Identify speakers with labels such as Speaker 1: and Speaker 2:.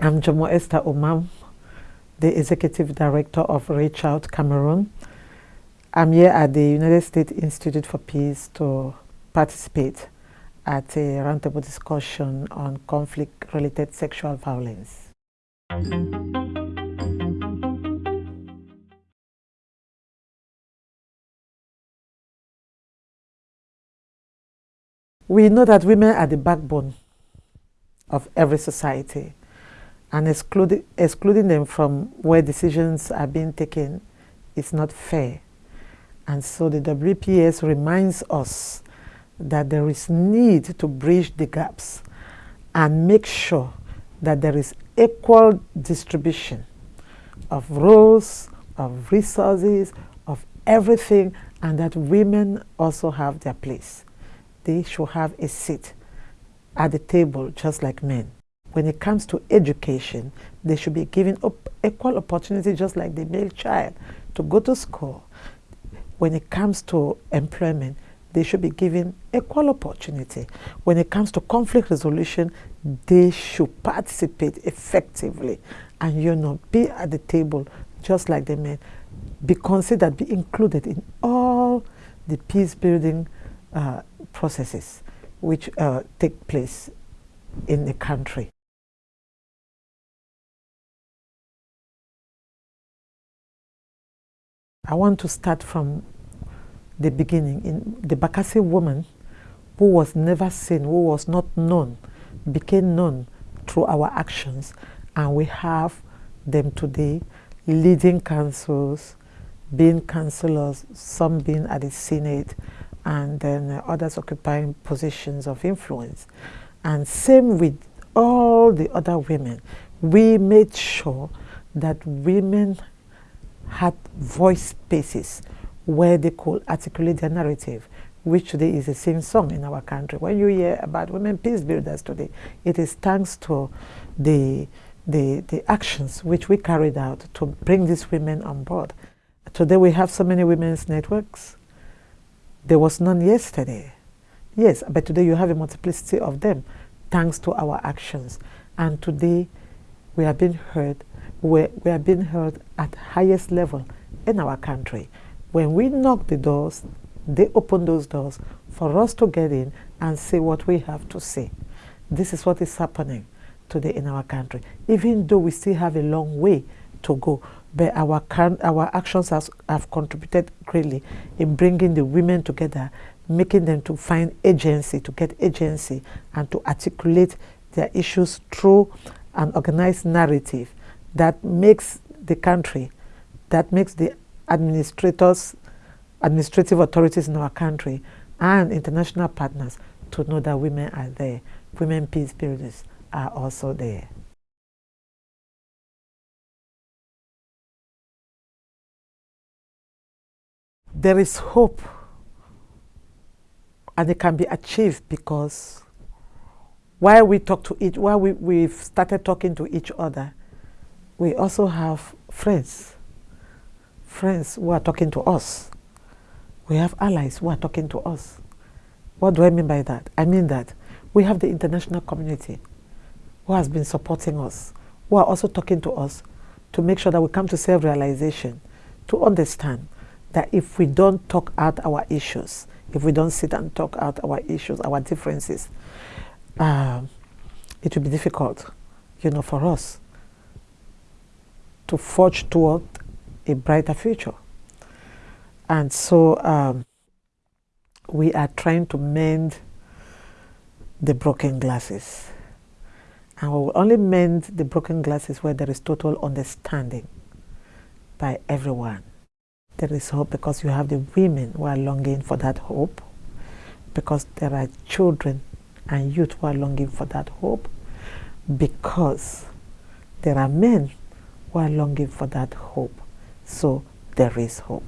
Speaker 1: I'm Njomo Esther Omam, the Executive Director of Reach Out Cameroon. I'm here at the United States Institute for Peace to participate at a roundtable discussion on conflict-related sexual violence. We know that women are the backbone of every society and excluding, excluding them from where decisions are being taken is not fair. And so the WPS reminds us that there is need to bridge the gaps and make sure that there is equal distribution of roles, of resources, of everything, and that women also have their place. They should have a seat at the table just like men. When it comes to education, they should be given equal opportunity just like the male child to go to school. When it comes to employment, they should be given equal opportunity. When it comes to conflict resolution, they should participate effectively and you know be at the table just like the men. Be considered, be included in all the peace building uh, processes which uh, take place in the country. I want to start from the beginning. In the Bakassi woman who was never seen, who was not known, became known through our actions. And we have them today leading councils, being councillors, some being at the Senate, and then uh, others occupying positions of influence. And same with all the other women. We made sure that women had voice spaces where they could articulate their narrative, which today is a same song in our country. When you hear about women peace builders today, it is thanks to the, the, the actions which we carried out to bring these women on board. Today we have so many women's networks. There was none yesterday. Yes, but today you have a multiplicity of them thanks to our actions. And today we are being heard we, we are being heard at highest level in our country. When we knock the doors, they open those doors for us to get in and say what we have to say. This is what is happening today in our country. Even though we still have a long way to go, but our, our actions has, have contributed greatly in bringing the women together, making them to find agency, to get agency, and to articulate their issues through an organized narrative that makes the country, that makes the administrators, administrative authorities in our country and international partners to know that women are there. Women peace builders are also there. There is hope and it can be achieved because while we talk to each, while we, we've started talking to each other, we also have friends, friends who are talking to us. We have allies who are talking to us. What do I mean by that? I mean that we have the international community who has been supporting us, who are also talking to us to make sure that we come to self-realization, to understand that if we don't talk out our issues, if we don't sit and talk out our issues, our differences, uh, it will be difficult, you know, for us to forge toward a brighter future. And so um, we are trying to mend the broken glasses. And we will only mend the broken glasses where there is total understanding by everyone. There is hope because you have the women who are longing for that hope, because there are children and youth who are longing for that hope, because there are men who are longing for that hope. So there is hope.